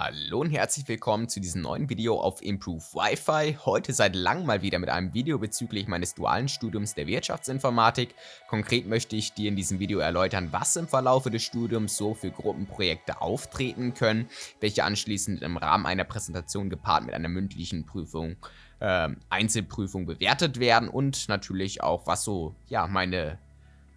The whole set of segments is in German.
Hallo und herzlich willkommen zu diesem neuen Video auf Improve Wi-Fi. Heute seit langem mal wieder mit einem Video bezüglich meines dualen Studiums der Wirtschaftsinformatik. Konkret möchte ich dir in diesem Video erläutern, was im Verlaufe des Studiums so für Gruppenprojekte auftreten können, welche anschließend im Rahmen einer Präsentation gepaart mit einer mündlichen Prüfung äh, Einzelprüfung bewertet werden und natürlich auch, was so ja meine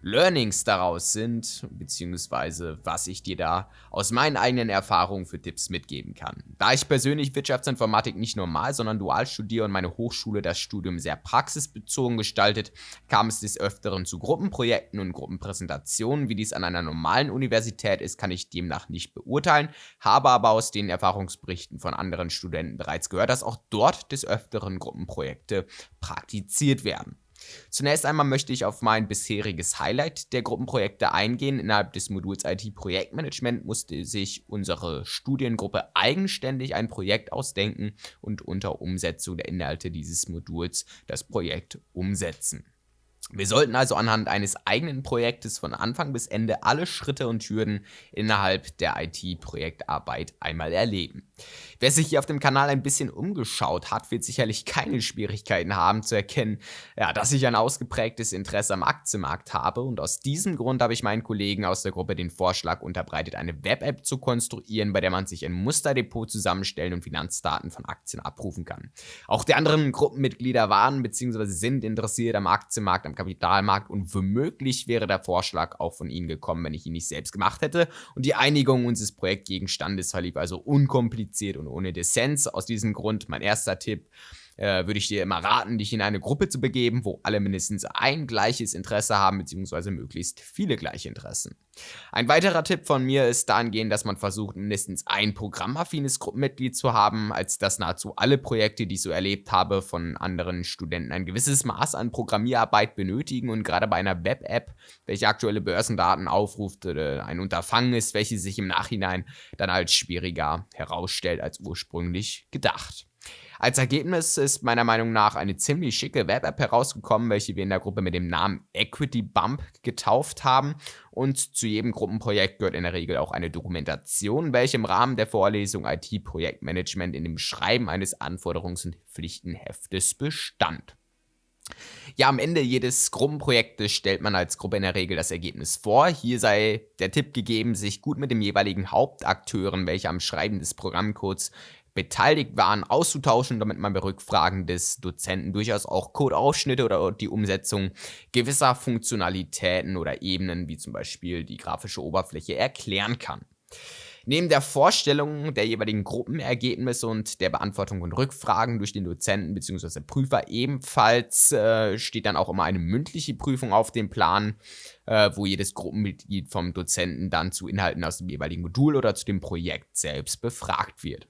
Learnings daraus sind, beziehungsweise was ich dir da aus meinen eigenen Erfahrungen für Tipps mitgeben kann. Da ich persönlich Wirtschaftsinformatik nicht normal, sondern dual studiere und meine Hochschule das Studium sehr praxisbezogen gestaltet, kam es des Öfteren zu Gruppenprojekten und Gruppenpräsentationen. Wie dies an einer normalen Universität ist, kann ich demnach nicht beurteilen, habe aber aus den Erfahrungsberichten von anderen Studenten bereits gehört, dass auch dort des Öfteren Gruppenprojekte praktiziert werden. Zunächst einmal möchte ich auf mein bisheriges Highlight der Gruppenprojekte eingehen. Innerhalb des Moduls IT-Projektmanagement musste sich unsere Studiengruppe eigenständig ein Projekt ausdenken und unter Umsetzung der Inhalte dieses Moduls das Projekt umsetzen. Wir sollten also anhand eines eigenen Projektes von Anfang bis Ende alle Schritte und Hürden innerhalb der IT-Projektarbeit einmal erleben. Wer sich hier auf dem Kanal ein bisschen umgeschaut hat, wird sicherlich keine Schwierigkeiten haben zu erkennen, ja, dass ich ein ausgeprägtes Interesse am Aktienmarkt habe und aus diesem Grund habe ich meinen Kollegen aus der Gruppe den Vorschlag unterbreitet, eine Web-App zu konstruieren, bei der man sich ein Musterdepot zusammenstellen und Finanzdaten von Aktien abrufen kann. Auch die anderen Gruppenmitglieder waren bzw. sind interessiert am Aktienmarkt, am Kapitalmarkt und womöglich wäre der Vorschlag auch von Ihnen gekommen, wenn ich ihn nicht selbst gemacht hätte. Und die Einigung unseres Projektgegenstandes verlief also unkompliziert und ohne Dissens. Aus diesem Grund mein erster Tipp äh, würde ich dir immer raten, dich in eine Gruppe zu begeben, wo alle mindestens ein gleiches Interesse haben, beziehungsweise möglichst viele gleiche Interessen. Ein weiterer Tipp von mir ist dahingehend, dass man versucht, mindestens ein programmaffines Gruppenmitglied zu haben, als dass nahezu alle Projekte, die ich so erlebt habe, von anderen Studenten ein gewisses Maß an Programmierarbeit benötigen und gerade bei einer Web-App, welche aktuelle Börsendaten aufruft, ein Unterfangen ist, welches sich im Nachhinein dann als schwieriger herausstellt als ursprünglich gedacht. Als Ergebnis ist meiner Meinung nach eine ziemlich schicke Web-App herausgekommen, welche wir in der Gruppe mit dem Namen Equity Bump getauft haben. Und zu jedem Gruppenprojekt gehört in der Regel auch eine Dokumentation, welche im Rahmen der Vorlesung IT-Projektmanagement in dem Schreiben eines Anforderungs- und Pflichtenheftes bestand. Ja, am Ende jedes Gruppenprojektes stellt man als Gruppe in der Regel das Ergebnis vor. Hier sei der Tipp gegeben, sich gut mit dem jeweiligen Hauptakteuren, welche am Schreiben des Programmcodes beteiligt waren, auszutauschen, damit man bei Rückfragen des Dozenten durchaus auch Codeausschnitte oder die Umsetzung gewisser Funktionalitäten oder Ebenen, wie zum Beispiel die grafische Oberfläche, erklären kann. Neben der Vorstellung der jeweiligen Gruppenergebnisse und der Beantwortung von Rückfragen durch den Dozenten bzw. Prüfer ebenfalls äh, steht dann auch immer eine mündliche Prüfung auf dem Plan, äh, wo jedes Gruppenmitglied vom Dozenten dann zu Inhalten aus dem jeweiligen Modul oder zu dem Projekt selbst befragt wird.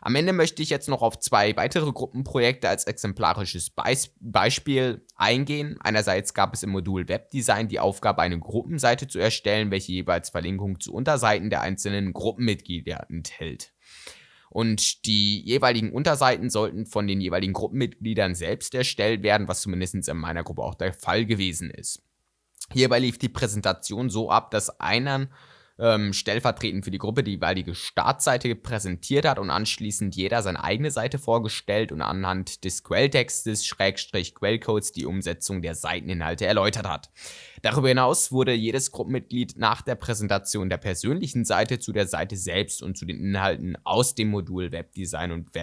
Am Ende möchte ich jetzt noch auf zwei weitere Gruppenprojekte als exemplarisches Beis Beispiel eingehen. Einerseits gab es im Modul Webdesign die Aufgabe, eine Gruppenseite zu erstellen, welche jeweils Verlinkungen zu Unterseiten der einzelnen Gruppenmitglieder enthält. Und die jeweiligen Unterseiten sollten von den jeweiligen Gruppenmitgliedern selbst erstellt werden, was zumindest in meiner Gruppe auch der Fall gewesen ist. Hierbei lief die Präsentation so ab, dass einer ähm, stellvertretend für die Gruppe die jeweilige Startseite präsentiert hat und anschließend jeder seine eigene Seite vorgestellt und anhand des Quelltextes, Schrägstrich Quellcodes die Umsetzung der Seiteninhalte erläutert hat. Darüber hinaus wurde jedes Gruppenmitglied nach der Präsentation der persönlichen Seite zu der Seite selbst und zu den Inhalten aus dem Modul Webdesign und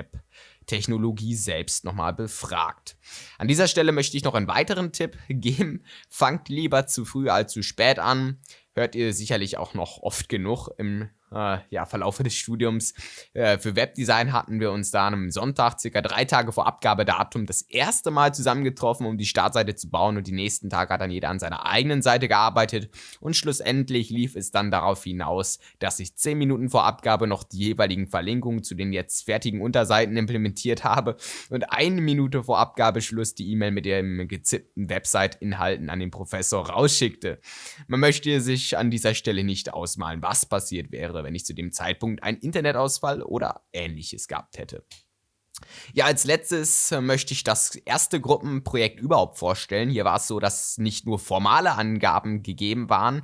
Webtechnologie selbst nochmal befragt. An dieser Stelle möchte ich noch einen weiteren Tipp geben. Fangt lieber zu früh als zu spät an hört ihr sicherlich auch noch oft genug im äh, ja, Verlaufe des Studiums. Äh, für Webdesign hatten wir uns da am Sonntag, circa drei Tage vor Abgabedatum, das erste Mal zusammengetroffen, um die Startseite zu bauen und die nächsten Tage hat dann jeder an seiner eigenen Seite gearbeitet und schlussendlich lief es dann darauf hinaus, dass ich zehn Minuten vor Abgabe noch die jeweiligen Verlinkungen zu den jetzt fertigen Unterseiten implementiert habe und eine Minute vor Abgabeschluss die E-Mail mit dem gezippten Website-Inhalten an den Professor rausschickte. Man möchte sich an dieser Stelle nicht ausmalen, was passiert wäre, wenn ich zu dem Zeitpunkt einen Internetausfall oder ähnliches gehabt hätte. Ja, als letztes äh, möchte ich das erste Gruppenprojekt überhaupt vorstellen. Hier war es so, dass nicht nur formale Angaben gegeben waren,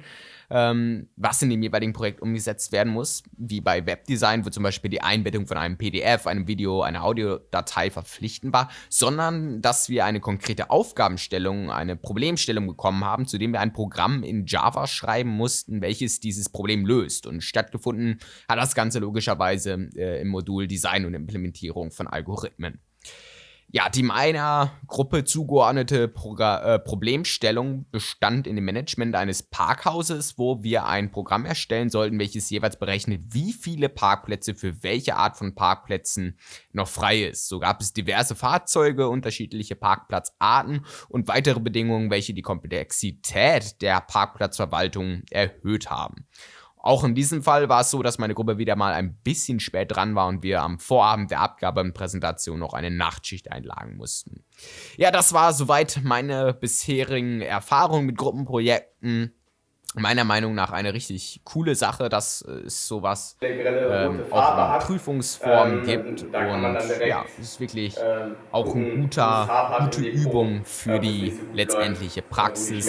ähm, was in dem jeweiligen Projekt umgesetzt werden muss, wie bei Webdesign, wo zum Beispiel die Einbettung von einem PDF, einem Video, einer Audiodatei verpflichtend war, sondern dass wir eine konkrete Aufgabenstellung, eine Problemstellung bekommen haben, zu dem wir ein Programm in Java schreiben mussten, welches dieses Problem löst. Und stattgefunden hat das Ganze logischerweise äh, im Modul Design und Implementierung von Algorithmen ja, die meiner Gruppe zugeordnete Progr äh, Problemstellung bestand in dem Management eines Parkhauses, wo wir ein Programm erstellen sollten, welches jeweils berechnet, wie viele Parkplätze für welche Art von Parkplätzen noch frei ist. So gab es diverse Fahrzeuge, unterschiedliche Parkplatzarten und weitere Bedingungen, welche die Komplexität der Parkplatzverwaltung erhöht haben. Auch in diesem Fall war es so, dass meine Gruppe wieder mal ein bisschen spät dran war und wir am Vorabend der Abgabe und Präsentation noch eine Nachtschicht einlagen mussten. Ja, das war soweit meine bisherigen Erfahrungen mit Gruppenprojekten meiner Meinung nach eine richtig coole Sache, dass es sowas ähm, auch in Prüfungsform ähm, gibt. und ja, es ist wirklich ähm, auch eine guter, gute Übung für die letztendliche Praxis.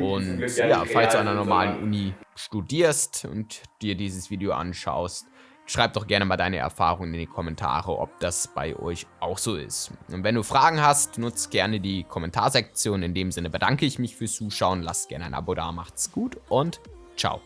Und ja, falls du an einer normalen Uni studierst und dir dieses Video anschaust, Schreib doch gerne mal deine Erfahrungen in die Kommentare, ob das bei euch auch so ist. Und wenn du Fragen hast, nutzt gerne die Kommentarsektion. In dem Sinne bedanke ich mich fürs Zuschauen, lasst gerne ein Abo da, macht's gut und ciao.